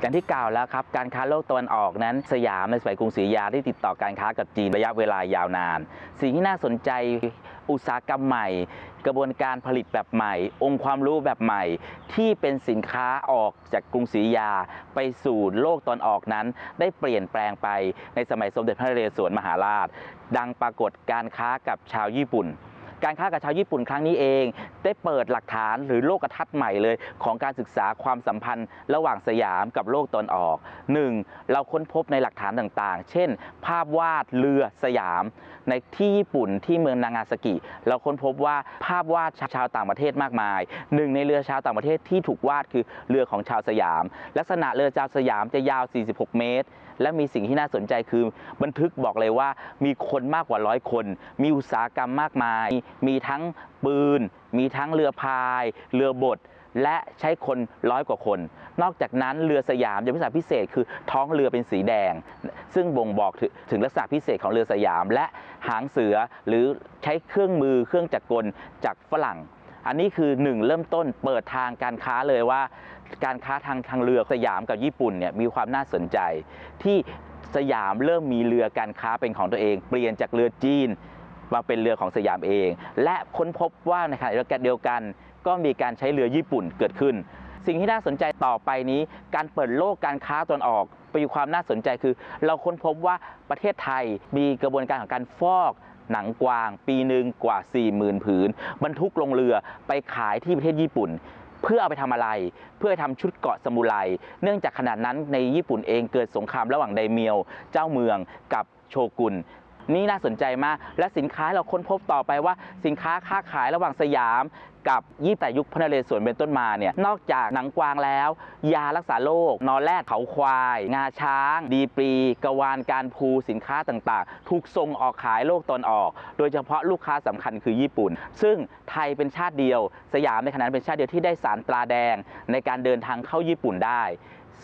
อย่างที่กล่าวแล้วครับการค้าโลกตะวันออกนั้น สยามในสมัยกรุงศรีอยุธยาได้ติดต่อการค้ากับจีนระยะเวลายาวนาน สิ่งที่น่าสนใจ อุตสาหกรรมใหม่ กระบวนการผลิตแบบใหม่ องค์ความรู้แบบใหม่ ที่เป็นสินค้าออกจากกรุงศรีอยุธยา ไปสู่โลกตอนออกนั้น ได้เปลี่ยนแปลงไปในสมัยสมเด็จพระนเรศวรมหาราช ดังปรากฏการค้ากับชาวญี่ปุ่น การค้ากับชาวญี่ปุ่นครั้งนี้เองได้เปิดหลักฐานหรือโลกทัศน์ใหม่เลย ของการศึกษาความสัมพันธ์ ระหว่างสยามกับโลกตอนออก 1. เราค้นพบในหลักฐานต่างๆ เช่น ภาพวาดเรือสยาม ในที่ญี่ปุ่นที่เมืองนางาซากิ เราค้นพบว่าภาพวาดชาวต่างประเทศมากมาย หนึ่งในเรือชาวต่างประเทศที่ถูกวาดคือเรือของชาวสยาม ลักษณะเรือชาวสยามจะยาว 46 เมตร และมีสิ่งที่น่าสนใจคือ บันทึกบอกเลยว่ามีคนมากกว่าร้อยคน มีอุตสาหกรรมมากมาย มีทั้งปืน มีทั้งเรือพาย เรือบดและใช้คนร้อยกว่าคน นอกจากนั้นเรือสยามจะมีลักษณะพิเศษคือท้องเรือเป็นสีแดง ซึ่งบ่งบอกถึงถึงลักษณะพิเศษของเรือสยาม และหางเสือหรือใช้เครื่องมือเครื่องจักรกลจากฝรั่ง อันนี้คือหนึ่งเริ่มต้นเปิดทางการค้าเลยว่า การค้าทางทางเรือสยามกับญี่ปุ่นเนี่ยมีความน่าสนใจ ที่สยามเริ่มมีเรือการค้าเป็นของตัวเอง เปลี่ยนจากเรือจีน มาเป็นเรือของสยามเอง และค้นพบว่าในขณะเดียวกัน ก็มีการใช้เรือญี่ปุ่นเกิดขึ้น สิ่งที่น่าสนใจต่อไปนี้ การเปิดโลกการค้าตอนออกมีความน่าสนใจคือ เราค้นพบว่าประเทศไทยมีกระบวนการของการฟอกหนังกวาง ปีหนึ่งกว่า 40,000 ผืน บรรทุกลงเรือไปขายที่ประเทศญี่ปุ่น เพื่อเอาไปทำอะไร เพื่อทำชุดเกาะสมุไร เนื่องจากขนาดนั้นในญี่ปุ่นเองเกิดสงครามระหว่างไดเมียว เจ้าเมืองกับโชกุน นี่น่าสนใจมาก และสินค้าเราค้นพบต่อไปว่า สินค้าค้าขายระหว่างสยามกับยี่แต่ยุคพระนเรศวรเป็นต้นมาเนี่ยนอกจากหนังกวางแล้ว ยารักษาโรคนอนแรดเขาควาย งาช้าง ดีปรีกวานการภูสินค้าต่างๆ ถูกส่งออกขายโลกตอนออก โดยเฉพาะลูกค้าสำคัญคือญี่ปุ่น ซึ่งไทยเป็นชาติเดียว สยามในขณะนั้นเป็นชาติเดียวที่ได้สารตราแดง ในการเดินทางเข้าญี่ปุ่นได้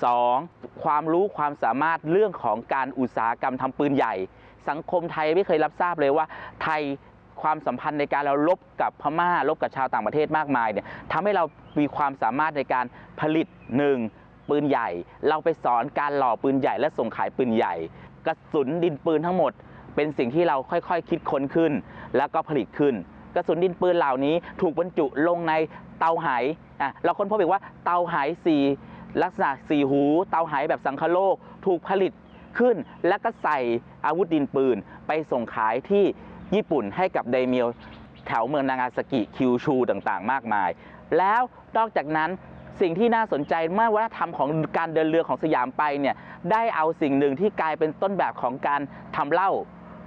2. ความรู้ความสามารถเรื่องของการอุตสาหกรรมทำปืนใหญ่ สังคมไทยไม่เคยรับทราบเลยว่า ไทยความสัมพันธ์ในการเราลบกับพม่าลบกับชาวต่างประเทศมากมายเนี่ยทำให้เรามีความสามารถในการผลิตหนึ่งปืนใหญ่ เราไปสอนการหล่อปืนใหญ่ และส่งขายปืนใหญ่ กระสุนดินปืนทั้งหมด เป็นสิ่งที่เราค่อยๆคิดค้นขึ้น แล้วก็ผลิตขึ้น กระสุนดินปืนเหล่านี้ถูกบรรจุลงในเตาไหอะเราค้นพบอีกว่าเตาไหสี ลักษณะสีหู เตาไหแบบสังคโลกถูกผลิตขึ้น แล้วก็ใส่อาวุธดินปืน ไปส่งขายที่ญี่ปุ่นให้กับไดเมียวแถวเมืองนางาซากิคิวชูต่างๆ มากมาย แล้วนอกจากนั้นสิ่งที่น่าสนใจมื่อวัฒนธรรมของการเดินเรือของสยามไปเนี่ยได้เอาสิ่งหนึ่งที่กลายเป็นต้นแบบของการทำเหล้า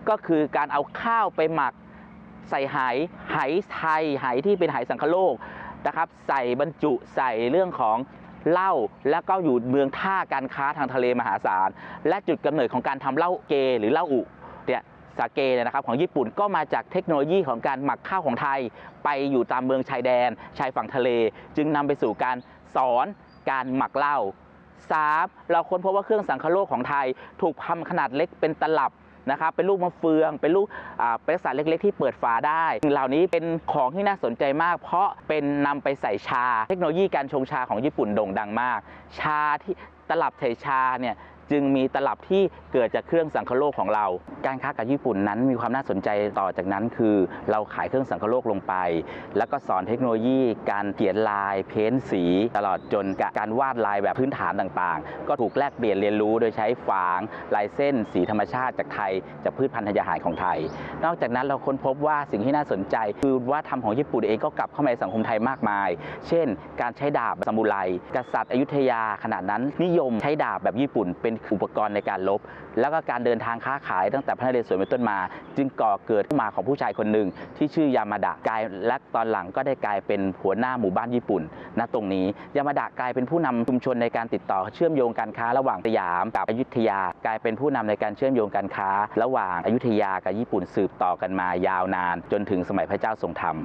ก็คือการเอาข้าวไปหมัก ใส่ไหไหไทยไหที่เป็นไหสังคโลกนะครับ ใส่บรรจุใส่เรื่องของ เหล้าแล้วก็อยู่เมืองท่าการค้าทางทะเลมหาศาล และจุดกำเนิดของการทำเหล้าเกหรือเหล้าอุเนี่ยสาเกเนี่ยนะครับของญี่ปุ่นก็มาจากเทคโนโลยีของการหมักข้าวของไทย ไปอยู่ตามเมืองชายแดน ชายฝั่งทะเล จึงนำไปสู่การสอนการหมักเหล้า 3. เราค้นพบว่าเครื่องสังคโลกของไทย ถูกทำขนาดเล็กเป็นตลับ นะครับเป็นลูกมะเฟือง เป็นลูกอ่าเป็นลักษณะเล็ก ๆ ที่เปิดฝาได้สิ่งเหล่านี้เป็นของที่น่าสนใจมาก เพราะเป็นนำไปใส่ชา เทคโนโลยีการชงชาของญี่ปุ่นโด่งดังมาก ชาที่ตลับใส่ชาเนี่ย จึงมีตลับที่เกิดจากเครื่องสังคโลกของเรา การค้ากับญี่ปุ่นนั้นมีความน่าสนใจต่อจากนั้นคือ เราขายเครื่องสังคโลกลงไป แล้วก็สอนเทคโนโลยี การเขียนลาย เพ้นสี ตลอดจนการวาดลายแบบพื้นฐานต่างๆ ก็ถูกแลกเปลี่ยนเรียนรู้โดยใช้ฝางลายเส้น สีธรรมชาติจากไทยจากพืชพันธุ์ธัญญาหารของไทย นอกจากนั้นเราค้นพบว่าสิ่งที่น่าสนใจ คือว่าธรรมของญี่ปุ่นเองก็กลับเข้ามาในสังคมไทยมากมาย เช่น การใช้ดาบซามูไรกษัตริย์อยุธยาขณะนั้นนิยมใช้ดาบแบบญี่ปุ่นเป็นอุปกรณ์ในการลบ แล้วก็การเดินทางค้าขายตั้งแต่พระนเรศวรเป็นต้นมา จึงก่อเกิดขึ้นมาของผู้ชายคนหนึ่งที่ชื่อยามาดะกลายและตอนหลังก็ได้กลายเป็นหัวหน้าหมู่บ้านญี่ปุ่นณตรงนี้ยามาดะกลายเป็นผู้นำชุมชนในการติดต่อเชื่อมโยงการค้าระหว่างสยามกับอยุธยา กลายเป็นผู้นำในการเชื่อมโยงการค้า ระหว่างอยุธยากับญี่ปุ่นสืบต่อกันมายาวนาน จนถึงสมัยพระเจ้าทรงธรรม